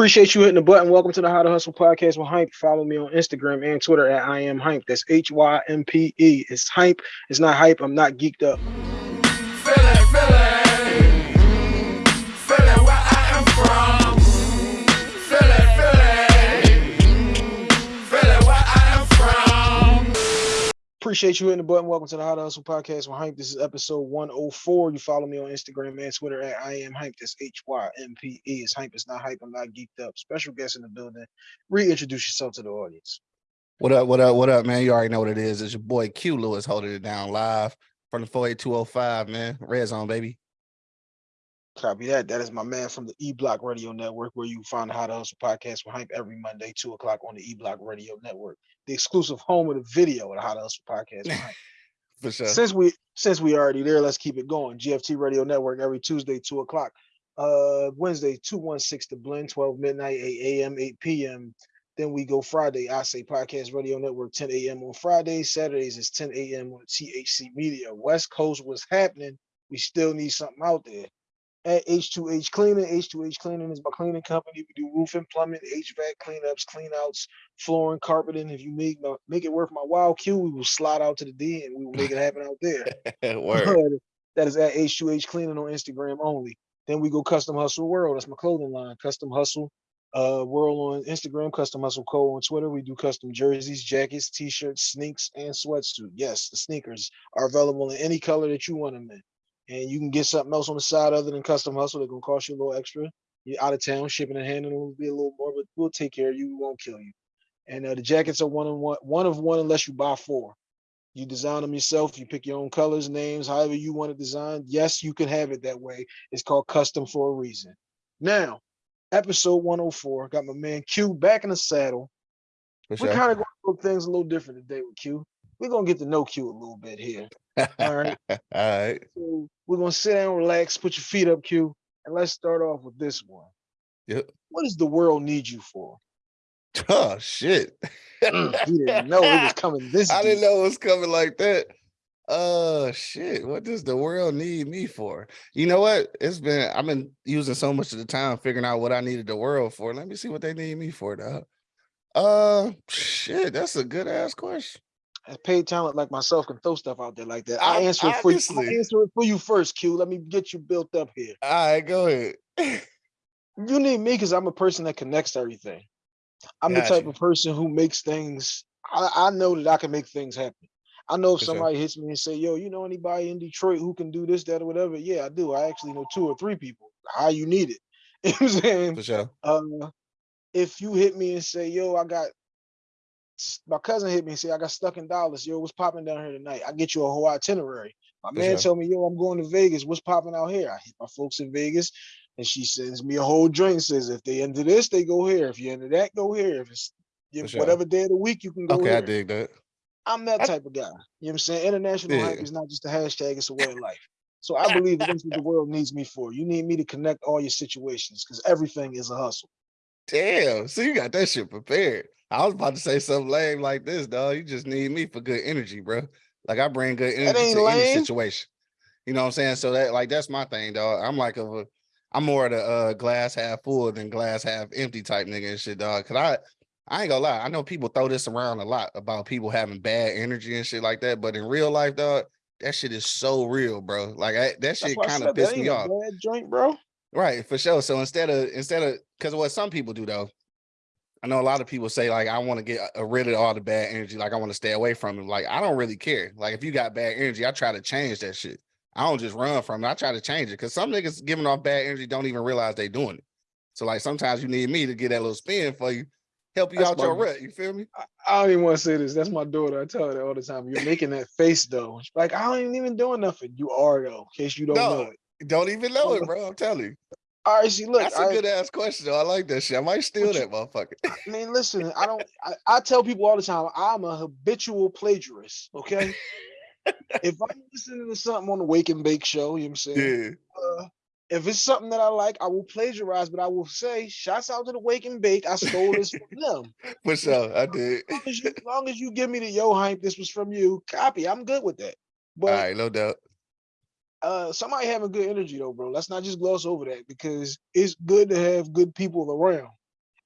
Appreciate you hitting the button. Welcome to the How to Hustle podcast with Hympe. Follow me on Instagram and Twitter at I am Hympe. That's H Y M P E. It's Hympe. It's not hype. I'm not geeked up. Appreciate you hitting the button. Welcome to the How to Hustle podcast with Hympe. This is episode 104. You follow me on Instagram and Twitter at I am Hympe. That's H Y M P E. It's Hympe. It's not hype. I'm not geeked up. Special guest in the building. Reintroduce yourself to the audience. What up, what up, what up, man? You already know what it is. It's your boy Q Lewis holding it down live from the 48205, man. Red zone, baby. Copy that. That is my man from the E Block Radio Network, where you find the How to Hustle podcast with Hympe every Monday, 2 o'clock on the E Block Radio Network, the exclusive home of the video of the How to Hustle podcast. For sure. Since we since we already there, let's keep it going. GFT Radio Network every Tuesday, 2 o'clock. Uh Wednesday, 216 to blend, 12 midnight, 8 a.m., 8 p.m. Then we go Friday, I say podcast radio network 10 a.m. on Fridays. Saturdays is 10 a.m. on THC Media. West Coast, what's happening? We still need something out there. At H2H Cleaning, H2H Cleaning is my cleaning company. We do roofing, plumbing, HVAC cleanups, cleanouts, flooring, carpeting. If you make my, make it worth my while, Q, we will slide out to the D and we will make it happen out there. Word. that is at H2H Cleaning on Instagram only. Then we go Custom Hustle World. That's my clothing line. Custom Hustle uh, World on Instagram. Custom Hustle Co. on Twitter. We do custom jerseys, jackets, t-shirts, sneaks, and sweatsuit. Yes, the sneakers are available in any color that you want them in. And you can get something else on the side other than Custom Hustle. They're gonna cost you a little extra. You're out of town, shipping and handling will be a little more, but we'll take care of you. We won't kill you. And uh, the jackets are one of one, one of one unless you buy four. You design them yourself. You pick your own colors, names, however you want it designed. Yes, you can have it that way. It's called custom for a reason. Now, episode 104. Got my man Q back in the saddle. We're kind of going to look things a little different today with Q. We're gonna get to know Q a little bit here. All right. All right. So we're gonna sit down, relax, put your feet up, Q, and let's start off with this one. Yep. What does the world need you for? Oh shit. Mm, he didn't know it was coming this. I didn't know it was coming like that. Uh shit. What does the world need me for? You know what? It's been I've been using so much of the time figuring out what I needed the world for. Let me see what they need me for, dog. Uh shit, that's a good ass question. A paid talent like myself can throw stuff out there like that. I answer it for you. I answer it for you first, Q. Let me get you built up here. All right, go ahead. You need me because I'm a person that connects everything. I'm the type you. of person who makes things. I, I know that I can make things happen. I know if For sure. somebody hits me and say, "Yo, you know anybody in Detroit who can do this, that, or whatever?" Yeah, I do. I actually know two or three people. How you need it? You know what I'm saying? For sure. Uh, if you hit me and say, "Yo, I got," my cousin hit me and say, "I got stuck in Dallas. Yo, what's popping down here tonight?" I get you a whole itinerary. My man sure. told me, "Yo, I'm going to Vegas. What's popping out here?" I hit my folks in Vegas, and she sends me a whole drink. Says, "If they into this, they go here. If you into that, go here. If it's if sure. whatever day of the week, you can go Okay, I here." dig that. I'm that I- type of guy. You know what I'm saying? International hype is not just a hashtag; it's a way of life. So I believe that that's what the world needs me for. You need me to connect all your situations because everything is a hustle. Damn. So you got that shit prepared. I was about to say something lame like this, dog. You just need me for good energy, bro. Like I bring good energy to any situation. You know what I'm saying? So that like that's my thing, dog. I'm like a I'm more of the uh glass half full than glass half empty type nigga and shit, dog. Cause I I ain't gonna lie. I know people throw this around a lot about people having bad energy and shit like that, but in real life, dog, that shit is so real, bro. Like I, that shit kind of pissed me a off. bad joint, bro. Right, for sure. So instead of instead of because what some people do though, I know a lot of people say like I want to get uh, rid of all the bad energy, like I want to stay away from it. Like I don't really care. Like if you got bad energy, I try to change that shit. I don't just run from it. I try to change it because some niggas giving off bad energy don't even realize they doing it. So like sometimes you need me to get that little spin for you, help you That's out my- your rut. You feel me? I, I don't even want to say this. That's my daughter. I tell her that all the time. You're making that face though. She's like, I ain't even doing nothing. You are though, in case you don't No, know it. Don't even know it, bro. I'm telling you. All right, see, look, That's a I, good ass question. Though. I like that shit. I might steal you- that motherfucker. I mean, listen, I don't. I, I tell people all the time, I'm a habitual plagiarist. Okay, if I'm listening to something on the Wake and Bake show, you know what I'm saying. yeah. uh, if it's something that I like, I will plagiarize, but I will say, shouts out to the Wake and Bake. I stole this from them. For sure. I did. As long as, you, as long as you give me the yo hype, this was from you, copy. I'm good with that. But All right, no doubt. Uh, somebody having good energy though, bro. Let's not just gloss over that because it's good to have good people around.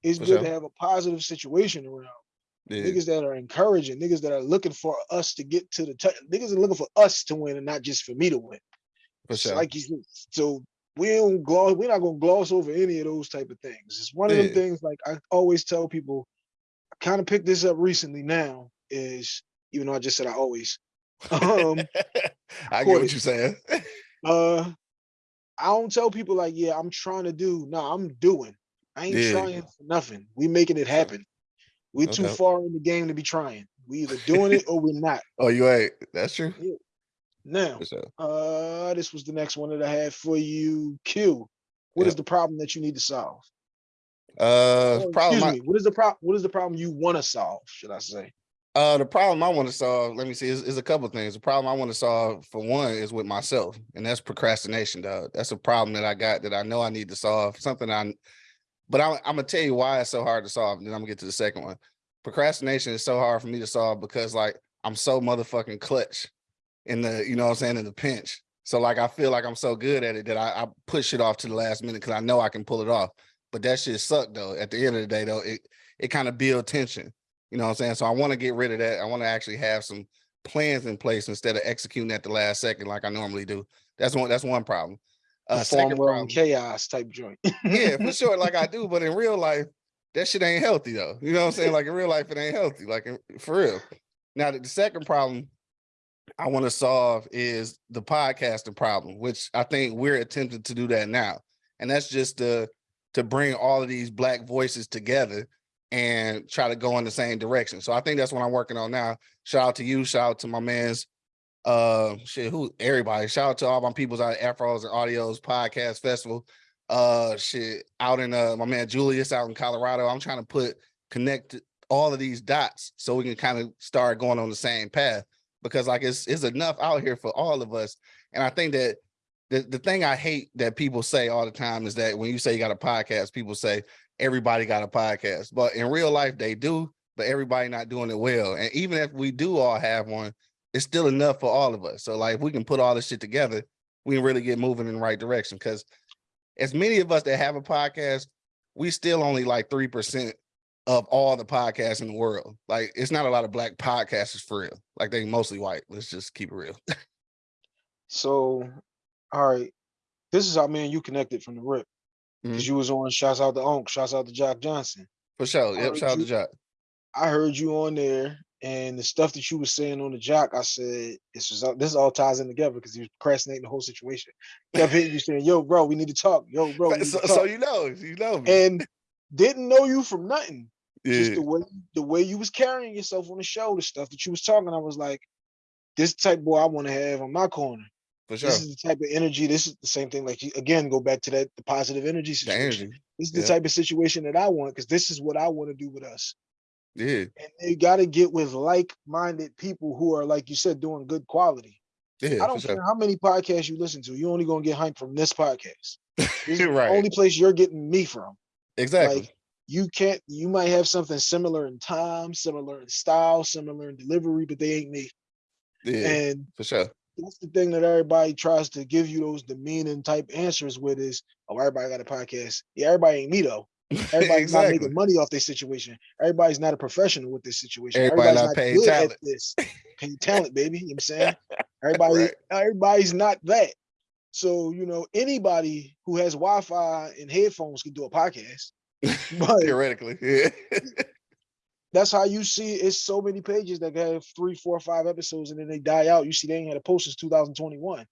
It's For good to have a positive situation around. Yeah, Niggas that are encouraging, niggas that are looking for us to get to the touch. Niggas are looking for us to win and not just for me to win. for So sure. Like you so we don't gloss. We're not gonna gloss over any of those type of things. It's one of them things. Like I always tell people, I kind of picked this up recently. Now is even though I just said I always. Um, I get what you're saying. uh, I don't tell people like, yeah, I'm trying to do. No, I'm doing. I ain't Yeah. trying for nothing. We making it happen. We too Okay. far in the game to be trying. We either doing it or we're not. oh, you ain't. That's true. Now, For sure. uh, this was the next one that I had for you. Q. What is the problem that you need to solve? Uh, Or, problem. me. What is the problem? What is the problem you want to solve? Should I say? Uh, the problem I want to solve, let me see, is, is a couple things. The problem I want to solve for one is with myself, and that's procrastination, dog. That's a problem that I got that I know I need to solve. Something I, but I'm, I'm gonna tell you why it's so hard to solve. And then I'm gonna get to the second one. Procrastination is so hard for me to solve because like I'm so motherfucking clutch in the, you know what I'm saying, in the pinch. So like I feel like I'm so good at it that I, I push it off to the last minute because I know I can pull it off. But that shit suck though. At the end of the day though, it it kind of build tension. You know what I'm saying? So I want to get rid of that. I want to actually have some plans in place instead of executing at the last second like I normally do. That's one. That's one problem. Uh, second problem. chaos type joint. yeah, for sure. Like I do, but in real life, that shit ain't healthy though. You know what I'm saying? Like in real life, it ain't healthy. Like in- for real. Now the second problem I want to solve is the podcasting problem, which I think we're attempting to do that now, and that's just to to bring all of these black voices together and try to go in the same direction. So I think that's what I'm working on now. Shout out to you. Shout out to my man's uh shit who everybody shout out to all my peoples out at afros and audios podcast festival uh shit out in uh my man julius out in colorado i'm trying to put connect all of these dots so we can kind of start going on the same path because like it's it's enough out here for all of us and i think that the, the thing i hate that people say all the time is that when you say you got a podcast people say everybody got a podcast but in real life they do but everybody not doing it well and even if we do all have one it's still enough for all of us. So like if we can put all this shit together, we can really get moving in the right direction. Cause as many of us that have a podcast, we still only like 3% of all the podcasts in the world. Like it's not a lot of black podcasters for real. Like they mostly white. Let's just keep it real. So, all right. This is how me and you connected from the rip. Because Mhm. you was on shouts out to Onk, shouts out to Jock Johnson. for sure. Yep. Shout out to Jock. I heard you on there and the stuff that you was saying on the jock, I said this was all this all ties in together because he was procrastinating the whole situation. Kept hitting you saying, yo, bro, we need to talk. Yo, bro, So, so you know, you know me. and didn't know you from nothing. Just yeah. the way the way you was carrying yourself on the show, the stuff that you was talking, I was like, this type boy I want to have on my corner. For sure. This is the type of energy. This is the same thing. Like you, again, go back to that the positive energy The situation. energy. This is the yeah. type of situation that I want because this is what I want to do with us. Yeah. And you got to get with like-minded people who are, like you said, doing good quality. Yeah. I don't sure. care how many podcasts you listen to. You're only gonna get hyped from this podcast. This is the Right. only place you're getting me from. Exactly. Like you can't. You might have something similar in time, similar in style, similar in delivery, but they ain't me. yeah. And for sure. That's the thing that everybody tries to give you those demeaning type answers with is, oh, everybody got a podcast. Yeah, everybody ain't me though. Everybody's not making money off this situation. Everybody's not a professional with this situation. Everybody Everybody's not not, good talent. at this. Paid talent, baby. You know what I'm saying? Everybody, Right. everybody's not that. So, you know, anybody who has Wi-Fi and headphones can do a podcast. But Theoretically. Yeah. That's how you see it's so many pages that have three, four, five episodes and then they die out. You see they ain't had a post since 2021.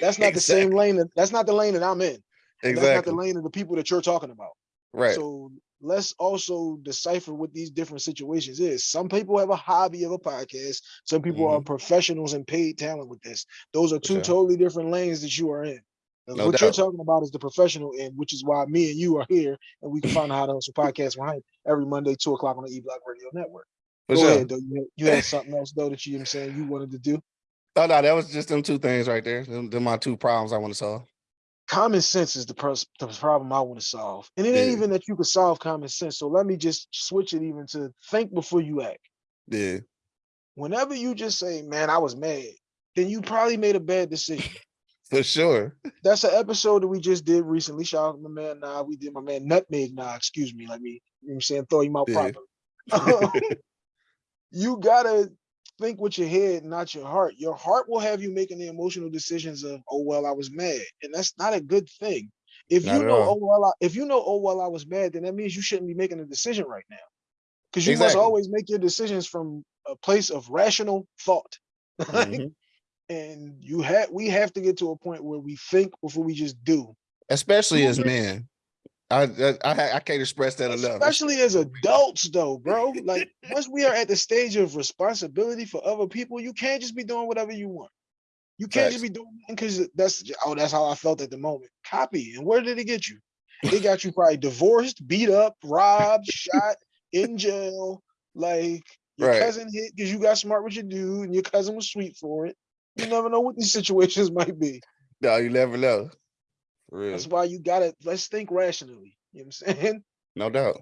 That's not the same lane that that's not the lane that I'm in. and That's not the lane of the people that you're talking about. Right. So let's also decipher what these different situations is. Some people have a hobby of a podcast. Some people are professionals and paid talent with this. Those are Mm-hmm. Two totally different lanes that you are in. No what you're talking about is the professional end, which is why me and you are here, and we can find out how to hustle podcast behind every Monday, two o'clock on the E Block Radio Network. For Go sure. ahead, though. You had, you had something else though that you, know I'm saying you wanted to do. Oh no, that was just them two things right there. Them, them my two problems I want to solve. Common sense is the, the problem I want to solve, and it ain't Yeah. even that you can solve common sense. So let me just switch it even to think before you act. Yeah. whenever you just say, man, I was mad, then you probably made a bad decision. For sure. That's an episode that we just did recently. Shout out to my man Nah. We did my man Nutmeg Nah, excuse me. Let me, you know what I'm saying, throw him out Yeah. properly. you gotta think with your head, not your heart. Your heart will have you making the emotional decisions of, oh well, I was mad, and that's not a good thing. If Not you know, oh well, I, if you know, oh well, I was mad, then that means you shouldn't be making a decision right now, because you must always make your decisions from a place of rational thought. Mhm. And you have, we have to get to a point where we think before we just do. Especially as men. I, I I can't express that enough. Especially as adults, though, bro. Like once we are at the stage of responsibility for other people, you can't just be doing whatever you want. You can't just be doing because that's oh, that's how I felt at the moment. Copy. And where did it get you? It got you probably divorced, beat up, robbed, shot, in jail. Like your Right. cousin hit because you got smart with your dude, and your cousin was sweet for it. You never know what these situations might be. No, you never know. That's why you gotta let's think rationally. You know what I'm saying? No doubt.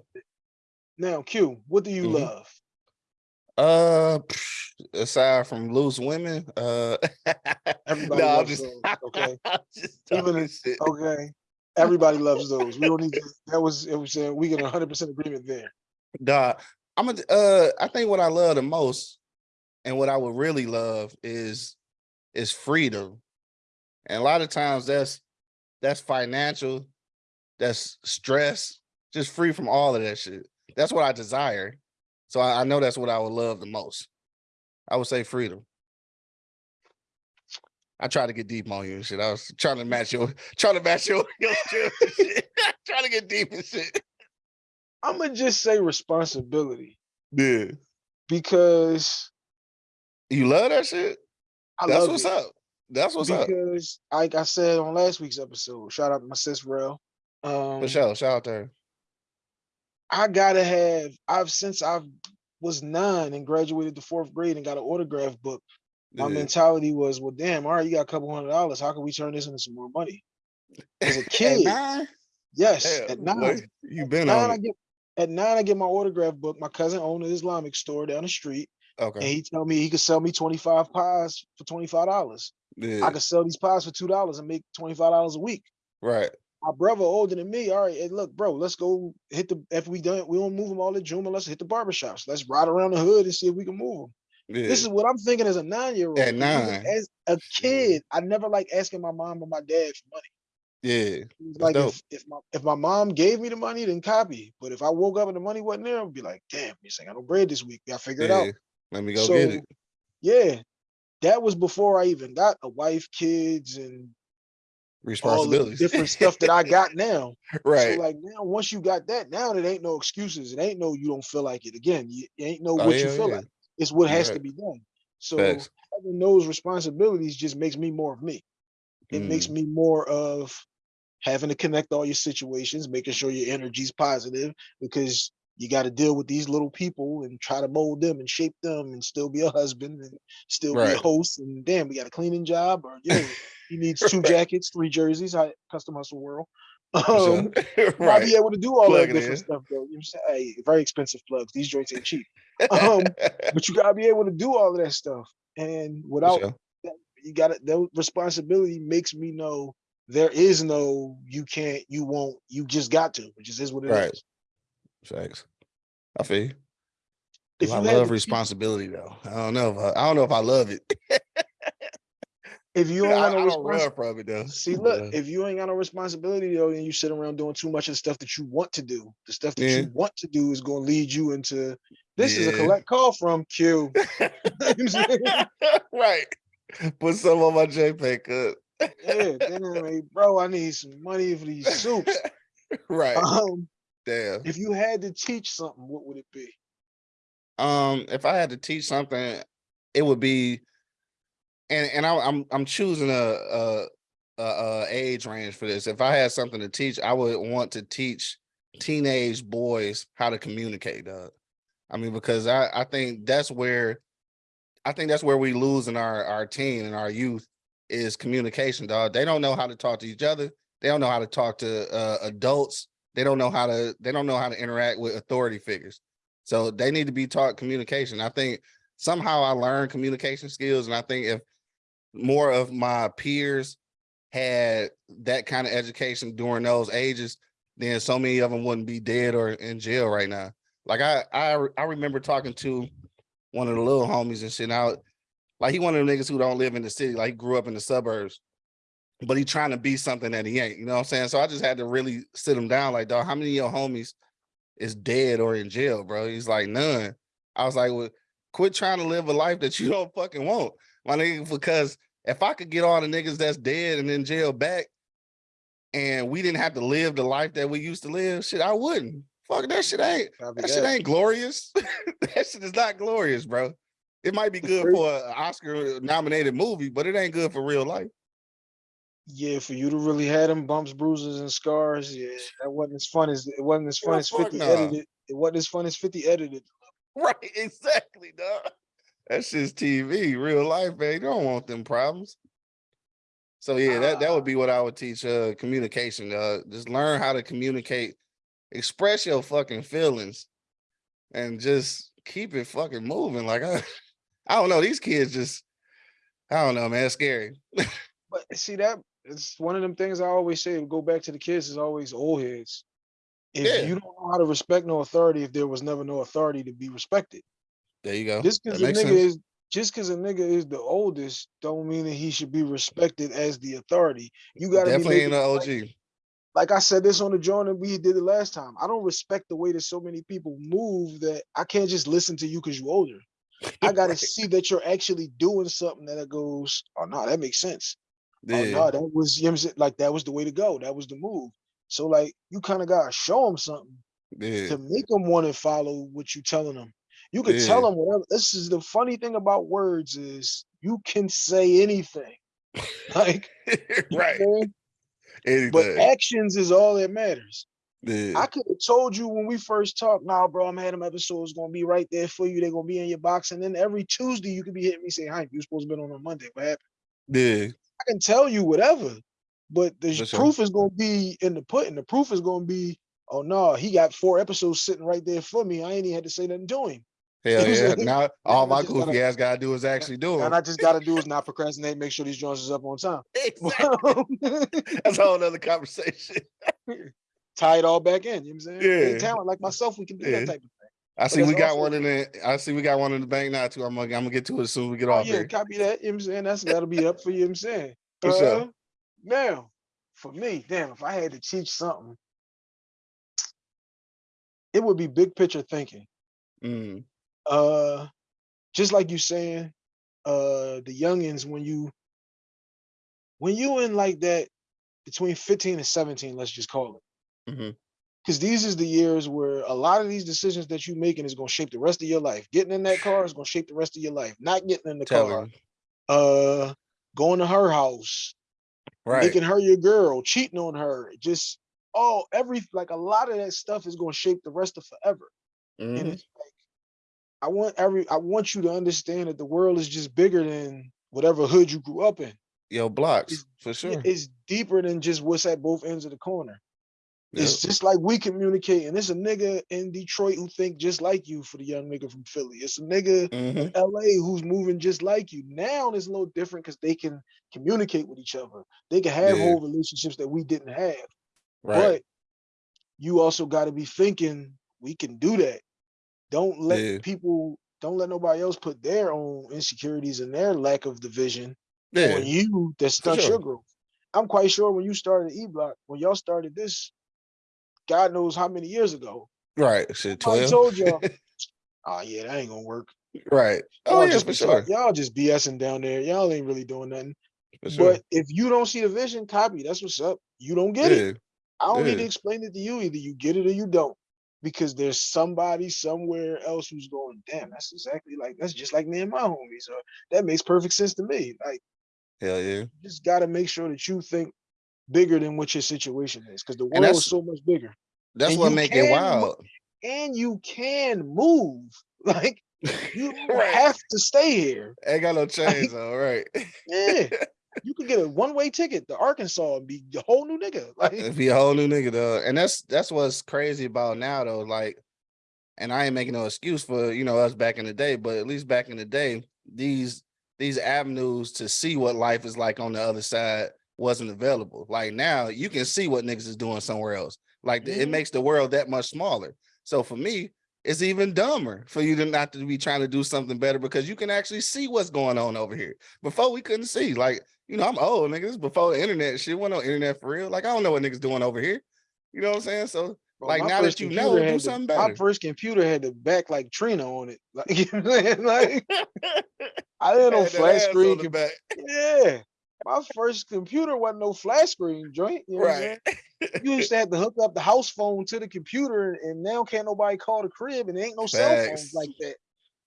Now, Q, what do you Mhm. love? Uh, aside from loose women, uh, Everybody no, loves just, those, okay? Even if-. Okay. Everybody loves those. We don't need to, that was it was uh, we get a hundred percent agreement there. Nah, I'm a, uh, I think what I love the most, and what I would really love is, is freedom, and a lot of times that's that's financial, that's stress, just free from all of that shit. That's what I desire. So I, I know that's what I would love the most. I would say freedom. I try to get deep on you and shit. I was trying to match your trying to match your your shit. trying to get deep and shit. I'm gonna just say responsibility Yeah. because You love that shit? I That's what's it. up. That's what's up. because like I said on last week's episode, shout out to my sis Rel. Um sure. Shout out to her. I gotta have I've since I was nine and graduated the fourth grade and got an autograph book. My Yeah. mentality was, well, damn, all right, you got a couple hundred dollars. How can we turn this into some more money? As a kid, nine? yes, Damn, at boy, nine. you've been at nine, on I get at nine, I get my autograph book. My cousin owned an Islamic store down the street, and he tell me he could sell me 25 pies for $25. I could sell these pies for two dollars and make $25 a week. Right. My brother older than me, all right, hey, look, bro, let's go hit the after we done, we don't move them all to Juma, let's hit the barbershops. Let's ride around the hood and see if we can move them. Yeah. This is what I'm thinking as a nine-year-old. At nine. As a kid, I never like asking my mom or my dad for money. yeah. Like if, if my if my mom gave me the money, then copy. But if I woke up and the money wasn't there, I'd be like, damn, you I don't bread this week. Gotta figure it out. Let me go so get it. yeah, that was before I even got a wife, kids, and Responsibilities. different stuff that I got now. right. So like now, once you got that, now it ain't no excuses. It ain't no you don't feel like it. Again, you, it ain't no Oh, what you feel yeah. like. It's what You're has to be done. So Facts. having those responsibilities just makes me more of me. It makes Mm. me more of having to connect all your situations, making sure your energy's positive because you got to deal with these little people and try to mold them and shape them and still be a husband and still be a host. And damn, we got a cleaning job or yo, he needs two Right. jackets, three jerseys, hi- custom hustle world. Um, you gotta be able to do all Plug that different in. stuff though. You know what I'm saying? Hey, very expensive plugs. These joints ain't cheap. Um, but you gotta be able to do all of that stuff. And without sure. that, you gotta that responsibility makes me know there is no you can't, you won't, you just got to, which is, is what it is. Facts. I feel you. If I you had love responsibility though. I don't know if I, I don't know if I love it. If you don't I want no don't run responsibility, though. see, look, Yeah. if you ain't got no responsibility though, then you sit around doing too much of the stuff that you want to do. The stuff that Yeah. you want to do is going to lead you into. This is a collect call from Q. You know what I'm saying? right. Put some on my JPEG cut. yeah, hey, bro, I need some money for these soups. right. Um, Damn. if you had to teach something, what would it be? Um, if I had to teach something, it would be, and and I, I'm I'm choosing a, a a a age range for this. If I had something to teach, I would want to teach teenage boys how to communicate. Dog. I mean, because I I think that's where, I think that's where we lose in our our teen and our youth is communication. Dog. They don't know how to talk to each other. They don't know how to talk to uh, adults. They don't know how to. They don't know how to interact with authority figures. So they need to be taught communication. I think somehow I learned communication skills, and I think if more of my peers had that kind of education during those ages, then so many of them wouldn't be dead or in jail right now. Like I I I remember talking to one of the little homies and shit. out like he one of the niggas who don't live in the city, like he grew up in the suburbs, but he trying to be something that he ain't. You know what I'm saying? So I just had to really sit him down, like, dog, how many of your homies is dead or in jail, bro? He's like, none. I was like, well, quit trying to live a life that you don't fucking want, my nigga. Because if I could get all the niggas that's dead and in jail back, and we didn't have to live the life that we used to live, shit, I wouldn't. Fuck that shit ain't that shit ain't glorious. that shit is not glorious, bro. It might be good for an Oscar nominated movie, but it ain't good for real life. Yeah, for you to really have them bumps, bruises, and scars, yeah, that wasn't as fun as it wasn't as fun Hell as 50 nah. edited. It wasn't as fun as 50 edited. Right, exactly, dog. That shit's TV, real life, man. You don't want them problems. So yeah, that, that would be what I would teach uh communication. Uh just learn how to communicate, express your fucking feelings, and just keep it fucking moving. Like I, I don't know, these kids just I don't know, man, it's scary. But see that it's one of them things I always say. Go back to the kids is always old heads. If Yeah. you don't know how to respect no authority, if there was never no authority to be respected, There you go. just because a nigga sense. is just because a nigga is the oldest, don't mean that he should be respected as the authority. You got to be Definitely making an it like- like I said this on the joint and we did it last time. I don't respect the way that so many people move that I can't just listen to you because you're older. I gotta Right. see that you're actually doing something that goes, oh no, that makes sense. Oh no, that was you know what I'm saying? like that was the way to go. That was the move. So like you kind of gotta show them something yeah, to make them want to follow what you're telling them. You can tell them whatever. This is the funny thing about words is you can say anything. Like you know right. but actions is all that matters. Yeah, I could have told you when we first talked, nah, bro, I'm having them episodes gonna be right there for you. They're gonna be in your box. And then every Tuesday you could be hitting me saying, Hi, you supposed to be on on Monday. What happened? yeah, I can tell you whatever, but the sure. proof is gonna be in the pudding. The proof is gonna be, oh no, he got four episodes sitting right there for me. I ain't even had to say nothing to him. hell know what I'm yeah. Now all my gotta- goofy ass gotta do is actually do And them. I just gotta do is not procrastinate, make sure these joints is up on time. Exactly. That's a whole other conversation. Tie it all back in. You know what I'm saying? Yeah. talent like myself, we can do Yeah. that type of thing. I see we got also- one in the. I see we got one in the bank now too. I'm gonna, I'm gonna get to it as soon as we get Oh off yeah, here. copy that. You know what I'm saying? That's that'll be up for you, know what I'm saying. Sure. Uh, Now, for me, damn, if I had to teach something, it would be big picture thinking. Mm, Uh just like you saying, uh the youngins when you when you in like that between 15 and 17, let's just call it. Mhm. Because these is the years where a lot of these decisions that you're making is gonna shape the rest of your life. Getting in that car is gonna shape the rest of your life. Not getting in the tell car, uh going to her house, Right. making her your girl, cheating on her, just oh, every like a lot of that stuff is gonna shape the rest of forever. And Mhm. it's like I want every I want you to understand that the world is just bigger than whatever hood you grew up in. Yo, blocks It's- for sure. It's deeper than just what's at both ends of the corner. It's just like we communicate, and it's a nigga in Detroit who think just like you for the young nigga from Philly. It's a nigga in Mhm. LA who's moving just like you. Now it's a little different because they can communicate with each other. They can have Yeah. whole relationships that we didn't have. Right. But you also got to be thinking we can do that. Don't let Yeah. people, don't let nobody else put their own insecurities and their lack of division Yeah. on you that stunts sure. your growth. I'm quite sure when you started E Block, when y'all started this, God knows how many years ago, Right. Shit. I told y'all, oh ah, yeah, that ain't gonna work. right. Oh Y'all yeah, just for sure. y'all just BSing down there. Y'all ain't really doing nothing. Sure. But if you don't see the vision, copy. That's what's up. You don't get it. I don't need to explain it to you. Either you get it or you don't. Because there's somebody somewhere else who's going, damn, that's exactly like that's just like me and my homies. Or that makes perfect sense to me. Like Hell yeah. you just gotta make sure that you think bigger than what your situation is. Because the world is so much bigger. That's And what you make can it wild. And you can move. Like you Right. have to stay here. Ain't got no chains though, right? Yeah. you could get a one-way ticket to Arkansas and be a whole new nigga. Like If be a whole new nigga though. And that's that's what's crazy about now though. Like, and I ain't making no excuse for you know us back in the day, but at least back in the day, these these avenues to see what life is like on the other side wasn't available. Like now you can see what niggas is doing somewhere else. Like it Mhm. makes the world that much smaller. So for me, it's even dumber for you to not to be trying to do something better because you can actually see what's going on over here. Before we couldn't see. Like, you know, I'm old, nigga. This is before the internet shit. Went on internet for real. Like, I don't know what niggas doing over here. You know what I'm saying? So Bro, like now that you know, do the- something My first computer had the back like Trina on it. Like, you know what I'm saying? Like I didn't know Had that flat screen. back. Yeah. My first computer wasn't no flat screen joint. You know Right. You used to have to hook up the house phone to the computer, and now can't nobody call the crib, and there ain't no cell phones like that.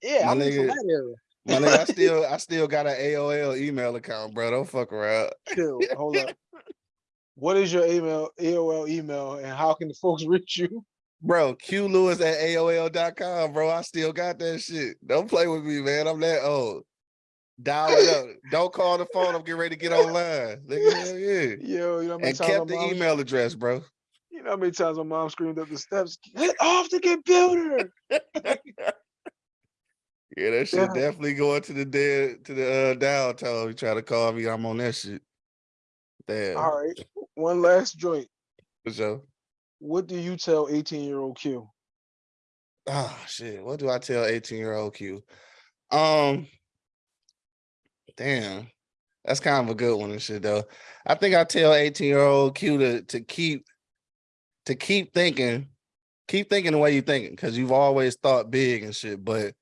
Yeah, My I'm from nigga- that era. My nigga, I still I still got an AOL email account, bro. Don't fuck around. Chill. Hold up. What is your email, AOL email, and how can the folks reach you? Bro, Q Lewis at AOL.com, bro. I still got that shit. Don't play with me, man. I'm that old. Dial it up. Don't call the phone. I'm getting ready to get online. Nigga, hell yeah. Yo, you know And kept the mom- email address, bro. You know how many times my mom screamed up the steps, "Get off the computer!" Yeah, that shit Yeah. definitely going to the dead to the uh dial tone. You try to call me, I'm on that shit. Damn, All right, one last joint. for sure. What do you tell 18 year old Q? Oh shit. What do I tell 18 year old Q? Um damn. That's kind of a good one and shit though. I think I tell 18 year old Q to to keep to keep thinking, keep thinking the way you're thinking, because you've always thought big and shit, but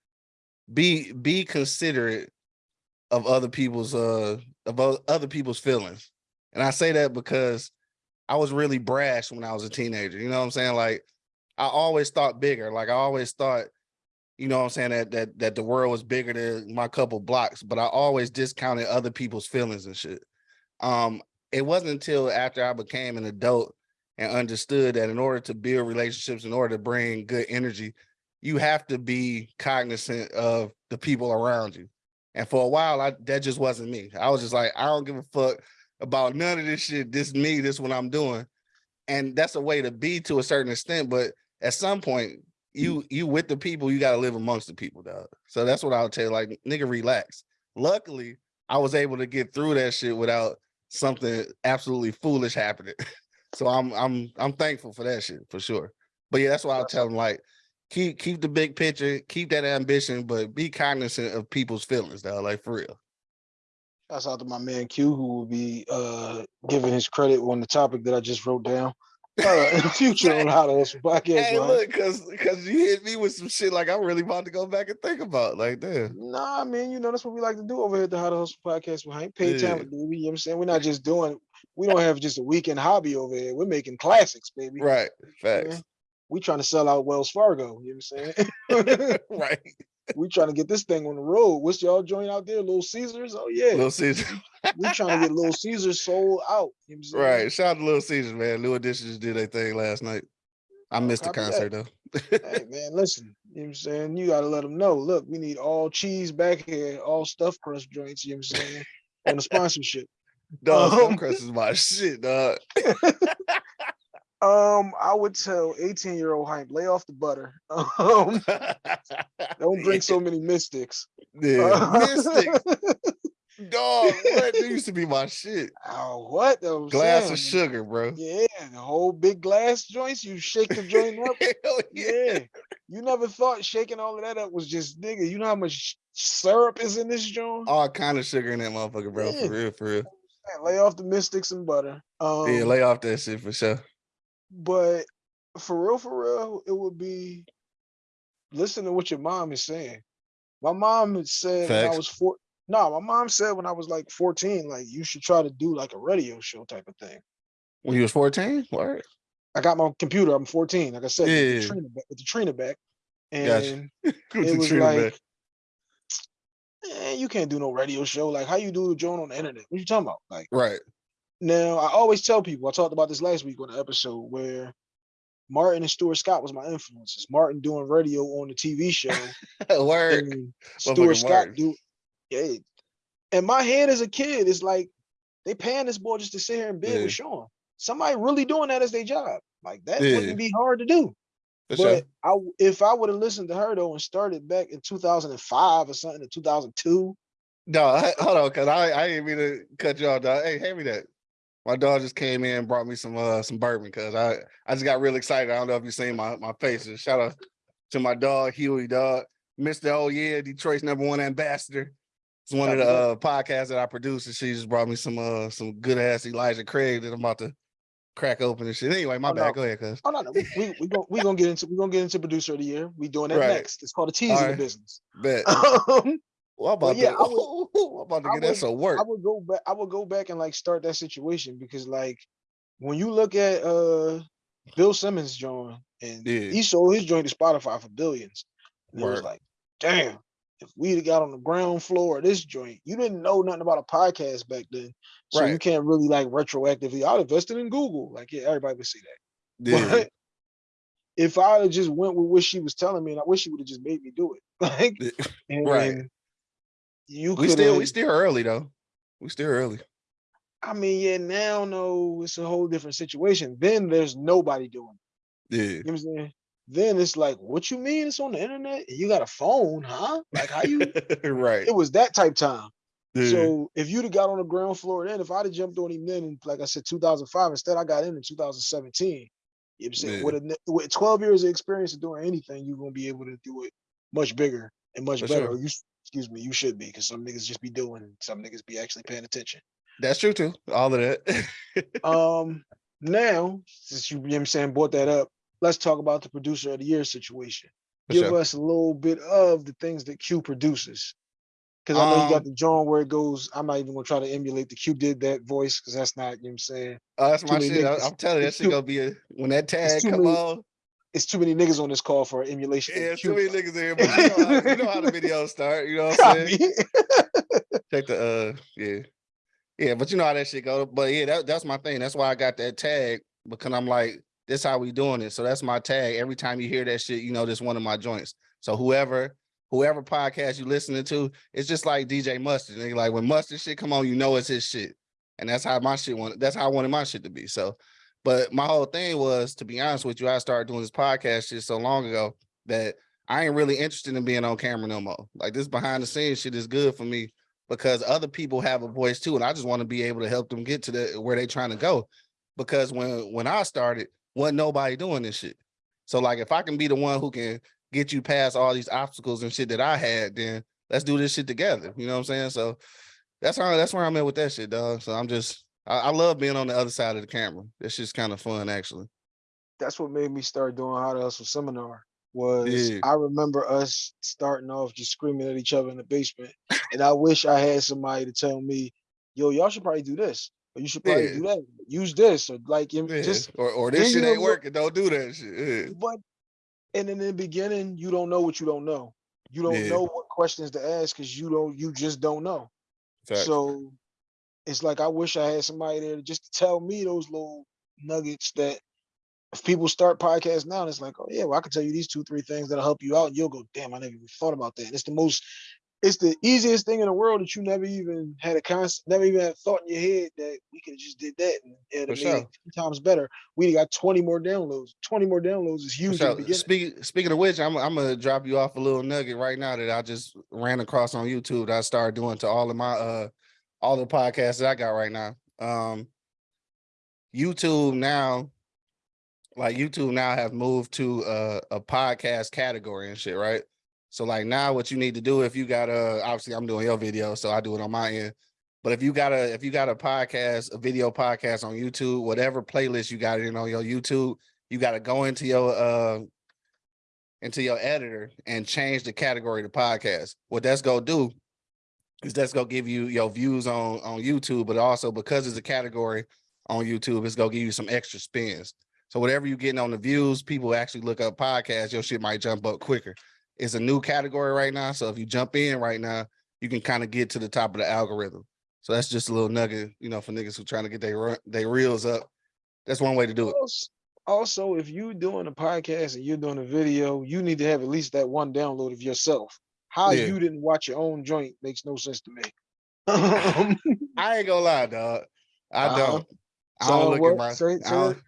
be be considerate of other people's uh of other people's feelings. And I say that because I was really brash when I was a teenager. You know what I'm saying? Like I always thought bigger. Like I always thought, you know what I'm saying, that that that the world was bigger than my couple blocks, but I always discounted other people's feelings and shit. Um, it wasn't until after I became an adult and understood that in order to build relationships, in order to bring good energy, you have to be cognizant of the people around you. And for a while, I that just wasn't me. I was just like, I don't give a fuck about none of this shit. This me, this what I'm doing. And that's a way to be to a certain extent, but at some point, you you with the people, you gotta live amongst the people, dog. So that's what I'll tell you, like, nigga, relax. Luckily, I was able to get through that shit without something absolutely foolish happening. so I'm I'm I'm thankful for that shit for sure. But yeah, that's why I'll tell them like keep keep the big picture, keep that ambition, but be cognizant of people's feelings, dog. Like for real. Shouts out to my man Q, who will be uh giving his credit on the topic that I just wrote down. Uh, in the future on how to hustle podcast. Hey, look, cause cause you hit me with some shit like I'm really about to go back and think about. Like, damn. Nah, man, you know that's what we like to do over here at the How to Hustle podcast. We ain't paid Yeah. talent, baby. You know what I'm saying? We're not just doing. We don't have just a weekend hobby over here. We're making classics, baby. Right. Facts. We trying to sell out Wells Fargo. You know what I'm saying? right. We trying to get this thing on the road. What's y'all joint out there? Little Caesars? Oh yeah. Little Caesar. we trying to get Little Caesars sold out. You know what I'm saying? Right. Shout out to Little Caesars, man. New Edition just did their thing last night. I missed the copy that. concert though. Hey man, listen. You know what I'm saying? You gotta let them know. Look, we need all cheese back here, all stuffed crust joints, you know what I'm saying? on the sponsorship. Dog, Um, Stuffed crust is my shit, dog. Um, I would tell 18 year old Hank, lay off the butter. Um, don't drink so many Mistics. Yeah. Mistic, dog. What? That used to be my shit. Oh, what? though? Glass Sam, of sugar, bro. Yeah, the whole big glass joints. You shake the joint up. Hell yeah. Yeah. You never thought shaking all of that up was just nigga. You know how much syrup is in this joint? All kind of sugar in that motherfucker, bro. Yeah. For real, for real. Man, lay off the Mistics and butter. Um, yeah, lay off that shit for sure. But for real, for real, it would be listen to what your mom is saying. My mom had said when I was four. No, my mom said when I was like 14, like you should try to do like a radio show type of thing. When you was 14? Word. I got my computer. I'm 14. Like I said, with, the Trina back, with the Trina back, and With it was Trina like, eh, you can't do no radio show. Like how you do the joint on the internet? What you talking about? Like Right. Now, I always tell people. I talked about this last week on the episode where Martin and Stuart Scott was my influences. Martin doing radio on the TV show. Word. and Stuart Scott Martin. do yeah. And my head as a kid is like they paying this boy just to sit here and bid Yeah. with Sean. Somebody really doing that as their job. Like that Yeah. wouldn't be hard to do. For but sure. I if I would have listened to her though and started back in 2005 or something in 2002, No, I- hold on, cause I I didn't mean to cut you off, dog. Hey, hand me that. My dog just came in and brought me some uh some bourbon because I I just got real excited. I don't know if you've seen my my faces. Shout out to my dog Huey, dog, Mr. Oh yeah, Detroit's number one ambassador. It's one of the uh, podcasts that I produce, and she just brought me some uh some good ass Elijah Craig that I'm about to crack open and shit. Anyway, my Oh, bad. no. Go ahead, cuz. Oh no, no, we we we gonna we gonna get into we gonna get into producer of the year. We doing that Right. next. It's called a tease in the business. Bet. Um, Well, I'm Well, about yeah, to, I would- I'm about to get that would- some work. I would go back. I would go back and like start that situation because like when you look at uh Bill Simmons' joint and Yeah. he sold his joint to Spotify for billions. And it was like, damn, if we'd have got on the ground floor of this joint, you didn't know nothing about a podcast back then. So you can't really like retroactively. I invested in Google. Like, yeah, everybody would see that. Yeah. But if I had just went with what she was telling me, and I wish she would have just made me do it. Like, Yeah, and Right. You we still we still early though. We still early. I mean, yeah, now no, it's a whole different situation. Then there's nobody doing it. Yeah. You know what I'm saying? Then it's like, what you mean it's on the internet? You got a phone, huh? Like how you right. it was that type time. Yeah. So if you'd have got on the ground floor then, if I'd have jumped on him then, in, like I said, 2005, instead I got in in 2017. You know what I'm saying? Yeah. With, a, with 12 years of experience of doing anything, you're gonna be able to do it much bigger and much For better. sure. You, excuse me, you should be, because some niggas just be doing, some niggas be actually paying attention. That's true too. All of that. Um, now since you, you know what I'm saying brought that up, let's talk about the producer of the year situation. For Give sure. us a little bit of the things that Q produces. Because I know you got Um, the John where it goes. I'm not even gonna try to emulate the Q did that voice because that's not, you know what I'm saying? Oh, that's too my shit. I, niggas. am telling you, that shit gonna be a when that tag come many- on. It's too many niggas on this call for emulation. Yeah, too many niggas in here, but you know, how, you know how the videos start. You know what I'm saying? Check the uh, yeah, yeah. But you know how that shit go. But yeah, that, that's my thing. That's why I got that tag because I'm like, this how we doing it. So that's my tag. Every time you hear that shit, you know this one of my joints. So whoever, whoever podcast you listening to, it's just like DJ Mustard. Nigga. Like when Mustard shit come on, you know it's his shit, and that's how my shit want. That's how I wanted my shit to be. So, but my whole thing was, to be honest with you, I started doing this podcast just so long ago that I ain't really interested in being on camera no more. Like this behind the scenes shit is good for me because other people have a voice too, and I just want to be able to help them get to the where they trying to go. Because when when I started, wasn't nobody doing this shit. So like if I can be the one who can get you past all these obstacles and shit that I had, then let's do this shit together. You know what I'm saying? So that's how that's where I'm at with that shit, dog. So I'm just I, I love being on the other side of the camera. That's just kind of fun actually. That's what made me start doing how to hustle seminar. Was Yeah. I remember us starting off just screaming at each other in the basement, and I wish I had somebody to tell me, "Yo, y'all should probably do this, or you should probably Yeah. do that. Use this, or like Yeah. just or or this shit ain't working. Don't do that shit. But and in the beginning, you don't know what you don't know. You don't know what questions to ask because you don't. You just don't know. Facts. So it's like I wish I had somebody there to just to tell me those little nuggets that if people start podcasts now, it's like, oh yeah, well I can tell you these two, three things that'll help you out, and you'll go, damn, I never even thought about that. And it's the most, it's the easiest thing in the world that you never even had a concept, never even had thought in your head that we could have just did that and it'd have sure. it 10 times better. We got 20 more downloads. 20 more downloads is huge sure. beginning. Speak, speaking of which, I'm I'm gonna drop you off a little nugget right now that I just ran across on YouTube that I started doing to all of my uh all the podcasts that I got right now. Um YouTube now, like YouTube now have moved to uh, a podcast category and shit, right? So like now what you need to do if you got a obviously I'm doing your video, so I do it on my end. But if you got a if you got a podcast, a video podcast on YouTube, whatever playlist you got in on your YouTube, you got to go into your uh into your editor and change the category to podcast. What that's gonna do is that's gonna give you your views on on YouTube, but also because it's a category on YouTube, it's gonna give you some extra spins. So whatever you're getting on the views, people actually look up podcasts, your shit might jump up quicker. It's a new category right now. So if you jump in right now, you can kind of get to the top of the algorithm. So that's just a little nugget, you know, for niggas who trying to get their their reels up. That's one way to do it. Also, also, if you're doing a podcast and you're doing a video, you need to have at least that one download of yourself. How Yeah. you didn't watch your own joint makes no sense to me. I ain't gonna lie, dog. I Uh-huh. don't. I don't look what- at my. don't,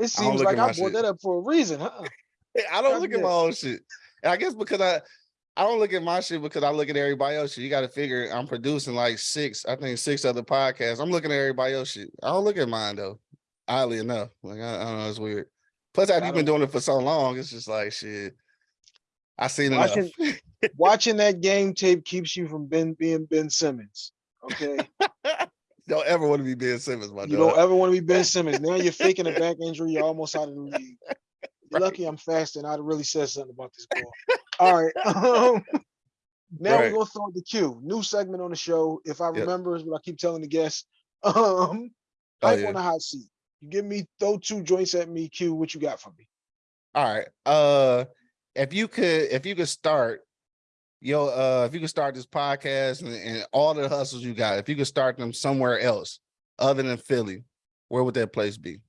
it seems like I brought shit. that up for a reason, huh? I don't look at my own shit. And I guess because I I don't look at my shit because I look at everybody else. You got to figure I'm producing like six, I think six other podcasts. I'm looking at everybody else shit. I don't look at mine though. Oddly enough, like I, I don't know, it's weird. Plus, after I you've been doing it for so long, it's just like shit. I seen enough. Watching- Watching that game tape keeps you from Ben being Ben Simmons. Okay. don't ever want to be Ben Simmons, my You dog. don't ever want to be Ben Simmons. Now you're faking a back injury. You're almost out of the league. Right. lucky I'm fasting. And I'd really said something about this ball. All right. Um, now Right. we're gonna throw the to Q. New segment on the show. If I Yep. remember, is what I keep telling the guests. Um, Oh, hype yeah. on the hot seat. You give me throw two joints at me, Q. What you got for me? All right. Uh if you could if you could start yo uh if you could start this podcast and, and all the hustles you got, if you could start them somewhere else other than Philly, where would that place be?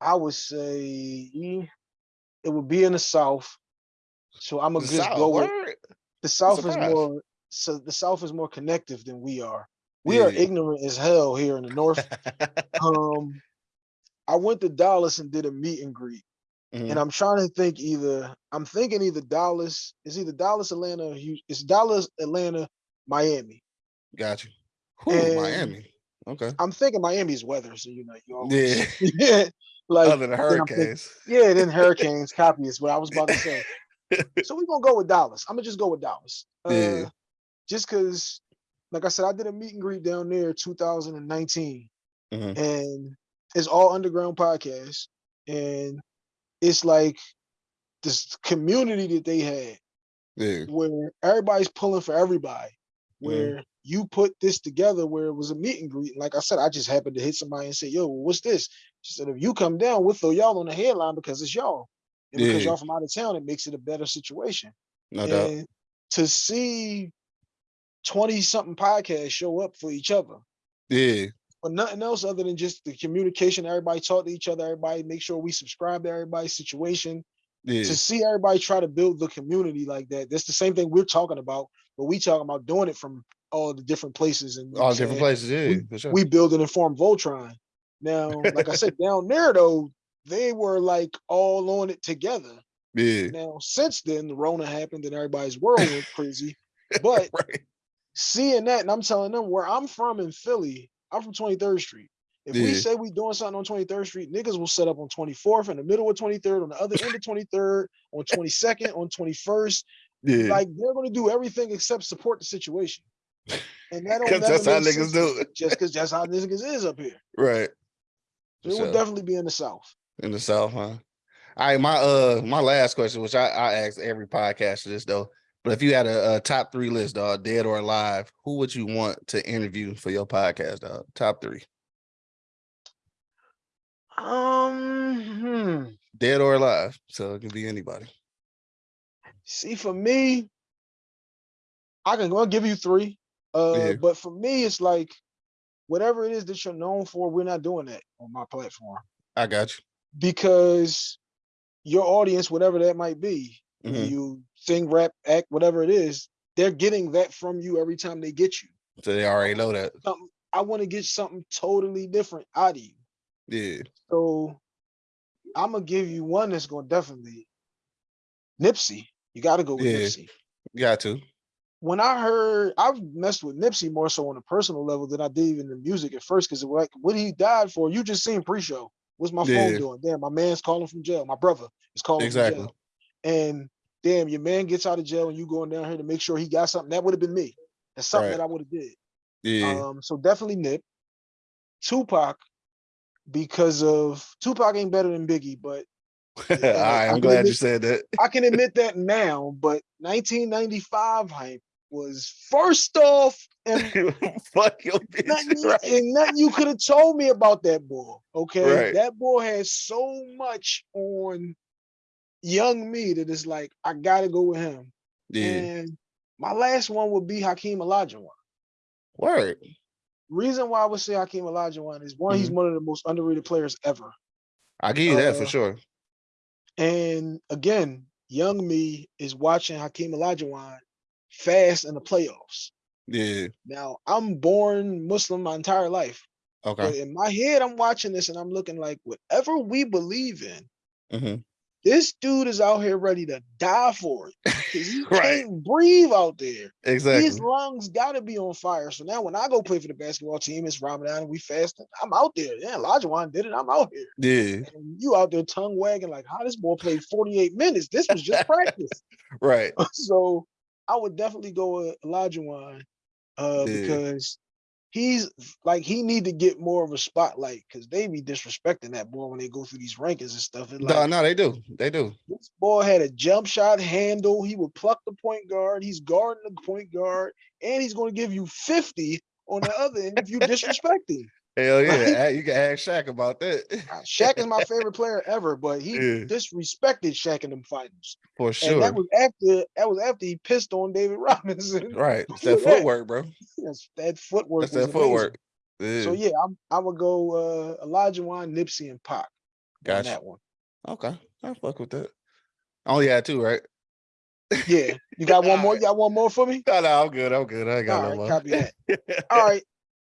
I would say it would be in the South. So I'm gonna The just South, go with word? the South is more so the South is more connective than we are. We are ignorant as hell here in the North. um, I went to Dallas and did a meet and greet, Mhm. and I'm trying to think either I'm thinking either Dallas is either Dallas, Atlanta, or Houston. It's Dallas, Atlanta, Miami. Got you. Miami. Okay. I'm thinking Miami's weather, so you know you always Yeah. yeah, like Other than I'm thinking- hurricanes. yeah, then hurricanes, copy is what I was about to say. so we're gonna go with Dallas. I'm gonna just go with Dallas. Uh, Yeah. just because, like I said, I did a meet and greet down there 2019, Mhm. and it's all underground podcasts, and it's like this community that they had Yeah. where everybody's pulling for everybody. Mhm. Where you put this together, where it was a meet and greet. Like I said, I just happened to hit somebody and say, "Yo, what's this?" She said, "If you come down, we'll throw y'all on the headline because it's y'all, and because Yeah. y'all from out of town, it makes it a better situation." No doubt. and to see 20 something podcasts show up for each other Yeah. But nothing else other than just the communication everybody talk to each other everybody make sure we subscribe to everybody's situation Yeah. to see everybody try to build the community like that that's the same thing we're talking about but we talking about doing it from all the different places and All different saying? places. Yeah. for sure. we build an informed voltron now like i said down there though they were like all on it together yeah. now since then the rona happened and everybody's world went crazy but Right. seeing that, and I'm telling them where I'm from in Philly, I'm from 23rd Street. If we say we doing something on 23rd Street, niggas will set up on 24th, in the middle of 23rd, on the other end of 23rd, on 22nd, on 21st. Yeah. Like they're gonna do everything except support the situation. And that don't that's how niggas do it. Just because that's how niggas is up here. right. So it will definitely be in the South. in the south, huh? All right, my uh my last question, which I, I ask every podcast this though, but if you had a, a top three list, dog, dead or alive, who would you want to interview for your podcast, dog? Top three, Um, hmm. dead or alive, so it can be anybody. See, for me, I can go give you three. Uh, Yeah. but for me, it's like whatever it is that you're known for, we're not doing that on my platform I got you. because your audience, whatever that might be, Mhm. you sing, rap, act, whatever it is, they're getting that from you every time they get you. So they already know that. Something, I want to get something totally different out of you. Yeah, So I'm gonna give you one that's gonna definitely Nipsey. You got to go with Yeah. Nipsey. got to. when I heard, I've messed with Nipsey more so on a personal level than I did even the music at first. Because like what he died for, you just seen pre-show. What's my Yeah. phone doing? Damn, my man's calling from jail. My brother is calling Exactly. from jail. And damn, your man gets out of jail and you going down here to make sure he got something. That would have been me. That's something Right. that I would have did. Yeah, Um, so definitely Nip. Tupac, because of Tupac ain't better than Biggie, but right. I I'm glad you said that. I can admit that now. But 1995 hype was first off and Fuck your bitch. nothing, Right. and nothing you could have told me about that boy. Okay, Right. that boy has so much on young me that is like I gotta go with him. Yeah, And my last one would be Hakeem Olajuwon. word. Reason why I would say Hakeem Olajuwon is one, he's one of the most underrated players ever. I give you that for Uh, sure. And again, young me is watching Hakeem Olajuwon fast in the playoffs. Yeah. Now I'm born Muslim my entire life. But Okay. in my head, I'm watching this and I'm looking like whatever we believe in, hmm This dude is out here ready to die for it. 'cause he Right. can't breathe out there. Exactly. His lungs gotta be on fire. So now when I go play for the basketball team, it's Ramadan and we fasting. I'm out there. Yeah, Olajuwon did it. I'm out here. Yeah. And you out there tongue wagging like, how this boy played 48 minutes? This was just practice. Right. so I would definitely go with Olajuwon uh, Yeah. because he's like he need to get more of a spotlight because they be disrespecting that boy when they go through these rankings and stuff. And No, no, they do. They do. this boy had a jump shot handle. He would pluck the point guard. He's guarding the point guard, and he's going to give you 50 on the other end if you disrespect him. Hell yeah. You can ask Shaq about that. Uh, Shaq is my favorite player ever, but he Yeah. disrespected Shaq in them finals. For And sure. that was after that was after he pissed on David Robinson. Right. It's that footwork, bro. That's, that footwork. That's that footwork. Yeah. So yeah, I'm, I would go uh, Olajuwon, Nipsey, and Pac on that one. Okay. I fuck with that. I only had two, right? Yeah, you got one more. You got one more for me? No, no, I'm good. I'm good. I ain't got All no right, more. copy that. All right,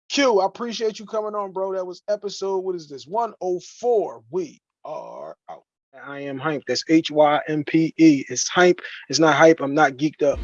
Q. I appreciate you coming on, bro. That was episode. What is this? 104. We are out. I am Hympe. That's H Y M P E. It's Hympe. It's not hype. I'm not geeked up.